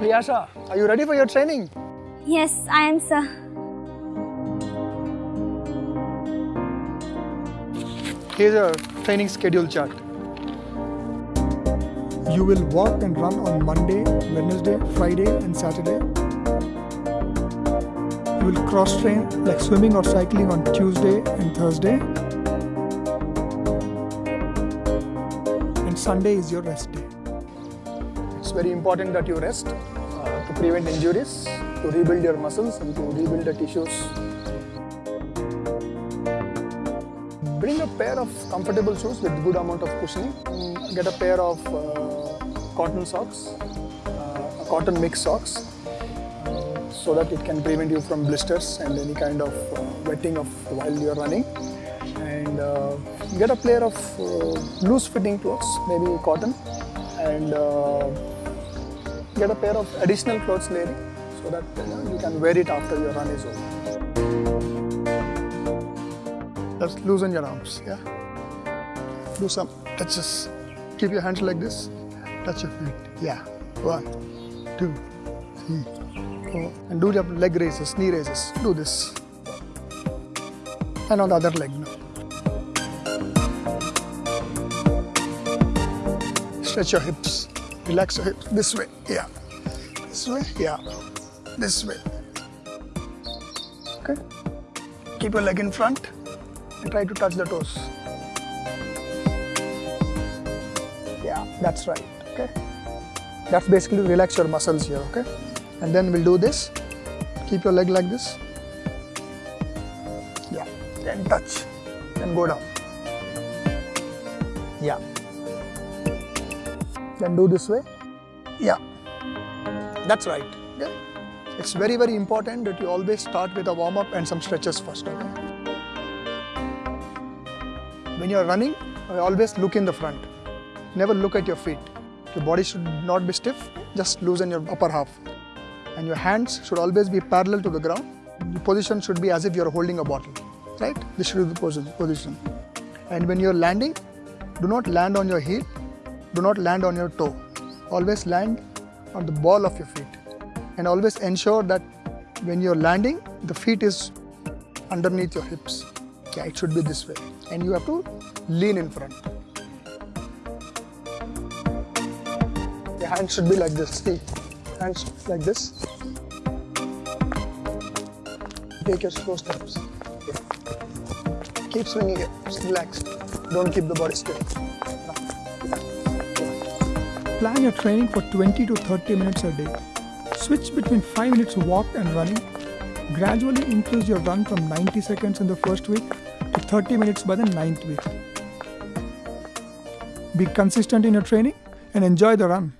Priyasha, are you ready for your training? Yes, I am, sir. Here's your training schedule chart. You will walk and run on Monday, Wednesday, Friday, and Saturday. You will cross train like swimming or cycling on Tuesday and Thursday. And Sunday is your rest day. It's very important that you rest uh, to prevent injuries, to rebuild your muscles, and to rebuild the tissues bring a pair of comfortable shoes with good amount of cushioning. Get a pair of uh, cotton socks, uh, cotton mix socks, uh, so that it can prevent you from blisters and any kind of uh, wetting of while you're running. And uh, get a pair of uh, loose fitting clothes, maybe cotton, and get a pair of additional clothes layering so that you, can wear it after your run is over. Just loosen your arms, yeah? Do some touches. Keep your hands like this. Touch your feet. Yeah. One, two, three, four. And do your leg raises, knee raises. Do this. And on the other leg now. Stretch your hips. Relax your hips. This way. Yeah. This way. Yeah. This way. Okay. Keep your leg in front and try to touch the toes. Yeah, that's right. Okay. That's basically relax your muscles here. Okay. And then we'll do this. Keep your leg like this. Yeah. Then touch. Then go down. Yeah. Then do this way. Yeah. That's right. Yeah. It's very, very important that you always start with a warm up and some stretches first. Okay. When you're running, always look in the front. Never look at your feet. Your body should not be stiff, just loosen your upper half. And your hands should always be parallel to the ground. The position should be as if you're holding a bottle, right? This should be the position. And when you're landing, do not land on your heel, do not land on your toe. Always land on the ball of your feet. And always ensure that when you're landing, the feet is underneath your hips. Yeah, it should be this way. And you have to lean in front. Your hands should be like this. See, hands like this. Take your slow steps. Keep swinging it. Just relax. Don't keep the body stiff. Plan your training for 20 to 30 minutes a day. Switch between 5 minutes walk and running. Gradually increase your run from 90 seconds in the first week to 30 minutes by the ninth week. Be consistent in your training and enjoy the run.